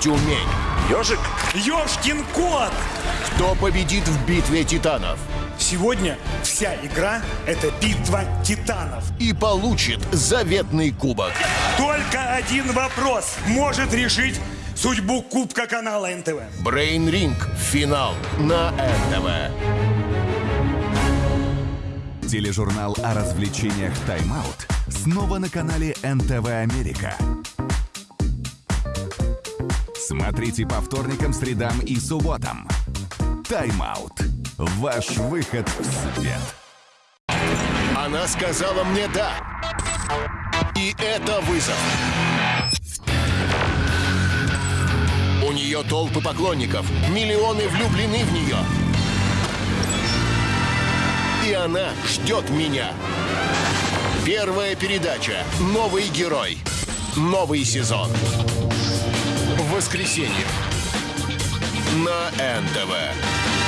Тюмень. Ежик? Ёшкин кот! Кто победит в битве титанов? Сегодня вся игра – это битва титанов. И получит заветный кубок. Только один вопрос может решить судьбу Кубка канала НТВ. Брейн Ринг. Финал на НТВ. Тележурнал о развлечениях «Тайм-аут» снова на канале НТВ Америка. Смотрите по вторникам, средам и субботам. «Тайм-аут» – ваш выход в свет. Она сказала мне «да». И это вызов. У нее толпы поклонников, миллионы влюблены в нее. И она ждет меня. Первая передача «Новый герой». Новый сезон. В воскресенье. На НТВ.